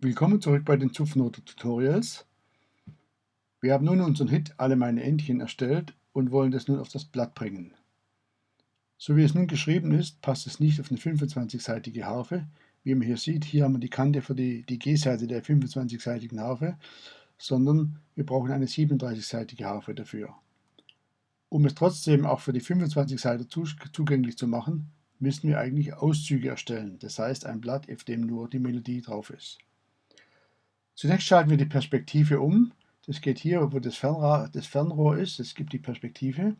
Willkommen zurück bei den Zupfnoter Tutorials. Wir haben nun unseren Hit Alle meine Entchen erstellt und wollen das nun auf das Blatt bringen. So wie es nun geschrieben ist, passt es nicht auf eine 25-seitige Harfe. Wie man hier sieht, hier haben wir die Kante für die, die G-Seite der 25-seitigen Harfe, sondern wir brauchen eine 37-seitige Harfe dafür. Um es trotzdem auch für die 25 Seiten zugänglich zu machen, müssen wir eigentlich Auszüge erstellen, das heißt ein Blatt, auf dem nur die Melodie drauf ist. Zunächst schalten wir die Perspektive um. Das geht hier, wo das Fernrohr, das Fernrohr ist. Es gibt die Perspektive.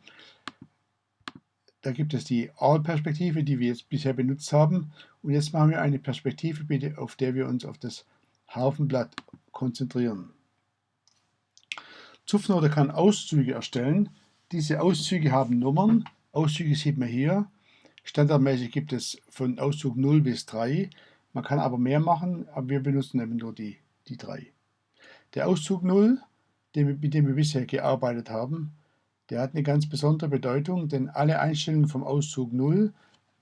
Da gibt es die All-Perspektive, die wir jetzt bisher benutzt haben. Und jetzt machen wir eine Perspektive, bitte, auf der wir uns auf das Hafenblatt konzentrieren. Zupfnote kann Auszüge erstellen. Diese Auszüge haben Nummern. Auszüge sieht man hier. Standardmäßig gibt es von Auszug 0 bis 3. Man kann aber mehr machen, aber wir benutzen eben nur die die drei. Der Auszug 0, mit dem wir bisher gearbeitet haben, der hat eine ganz besondere Bedeutung, denn alle Einstellungen vom Auszug 0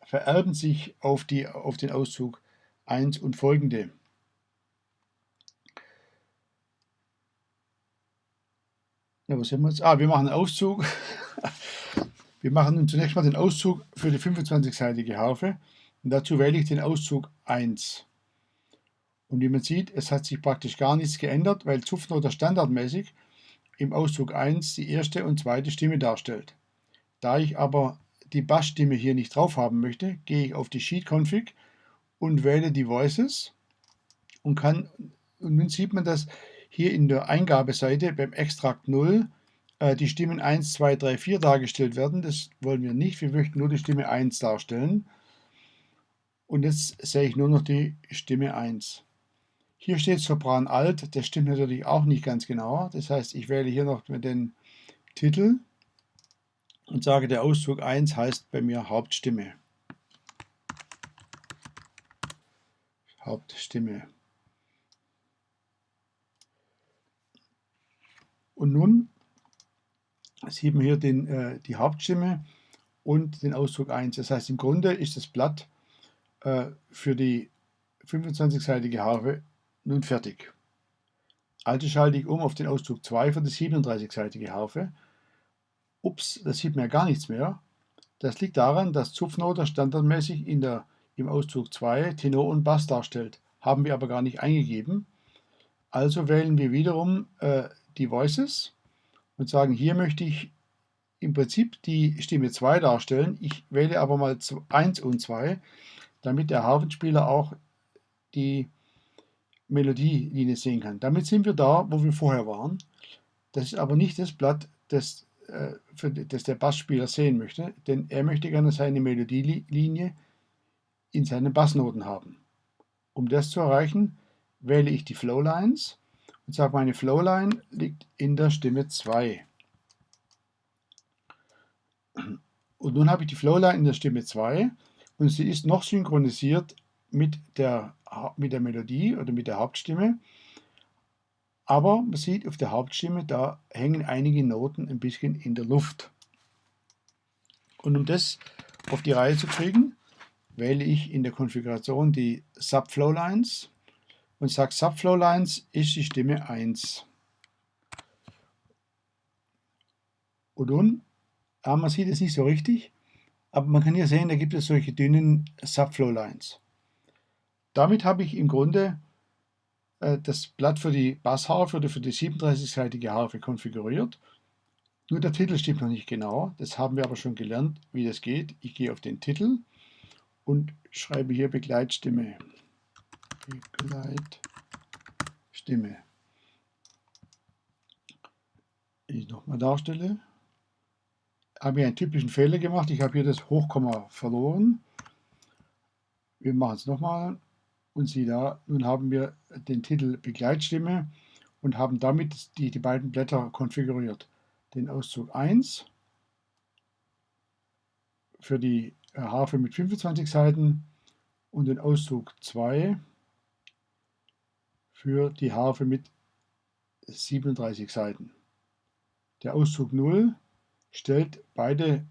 vererben sich auf, die, auf den Auszug 1 und folgende. Ja, was haben wir jetzt? Ah, wir machen einen Auszug. wir machen nun zunächst mal den Auszug für die 25-seitige Harfe. Und dazu wähle ich den Auszug 1. Und wie man sieht, es hat sich praktisch gar nichts geändert, weil Zupfnoter standardmäßig im Auszug 1 die erste und zweite Stimme darstellt. Da ich aber die Bassstimme hier nicht drauf haben möchte, gehe ich auf die Sheet Config und wähle die Voices und kann und nun sieht man, dass hier in der Eingabeseite beim Extrakt 0 äh, die Stimmen 1, 2, 3, 4 dargestellt werden. Das wollen wir nicht, wir möchten nur die Stimme 1 darstellen. Und jetzt sehe ich nur noch die Stimme 1. Hier steht Sopran Alt, das stimmt natürlich auch nicht ganz genau. Das heißt, ich wähle hier noch den Titel und sage, der Auszug 1 heißt bei mir Hauptstimme. Hauptstimme. Und nun sieht man hier den, äh, die Hauptstimme und den Auszug 1. Das heißt, im Grunde ist das Blatt äh, für die 25-seitige Harfe nun fertig. Also schalte ich um auf den Auszug 2 für die 37-seitige Harfe. Ups, da sieht ja gar nichts mehr. Das liegt daran, dass Zupfnoter standardmäßig in der, im Auszug 2 Tenor und Bass darstellt. Haben wir aber gar nicht eingegeben. Also wählen wir wiederum äh, die Voices und sagen, hier möchte ich im Prinzip die Stimme 2 darstellen. Ich wähle aber mal 1 und 2, damit der Harfenspieler auch die Melodielinie sehen kann. Damit sind wir da, wo wir vorher waren. Das ist aber nicht das Blatt, das, äh, für, das der Bassspieler sehen möchte, denn er möchte gerne seine Melodielinie in seinen Bassnoten haben. Um das zu erreichen, wähle ich die Flowlines und sage, meine Flowline liegt in der Stimme 2. Und nun habe ich die Flowline in der Stimme 2 und sie ist noch synchronisiert mit der, mit der Melodie oder mit der Hauptstimme. Aber man sieht auf der Hauptstimme, da hängen einige Noten ein bisschen in der Luft. Und um das auf die Reihe zu kriegen, wähle ich in der Konfiguration die Subflow-Lines und sage Subflow-Lines ist die Stimme 1. Und nun, ja, man sieht es nicht so richtig, aber man kann hier sehen, da gibt es solche dünnen Subflow-Lines. Damit habe ich im Grunde äh, das Blatt für die Bassharfe oder für die 37-seitige Harfe konfiguriert. Nur der Titel stimmt noch nicht genau. Das haben wir aber schon gelernt, wie das geht. Ich gehe auf den Titel und schreibe hier Begleitstimme. Begleitstimme. Ich nochmal darstelle, habe ich einen typischen Fehler gemacht. Ich habe hier das Hochkomma verloren. Wir machen es nochmal. Und siehe da, nun haben wir den Titel Begleitstimme und haben damit die, die beiden Blätter konfiguriert. Den Auszug 1 für die äh, Harfe mit 25 Seiten und den Auszug 2 für die Harfe mit 37 Seiten. Der Auszug 0 stellt beide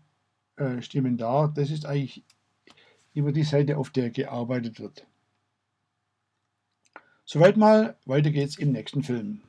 äh, Stimmen dar. Das ist eigentlich immer die Seite, auf der gearbeitet wird. Soweit mal, weiter geht's im nächsten Film.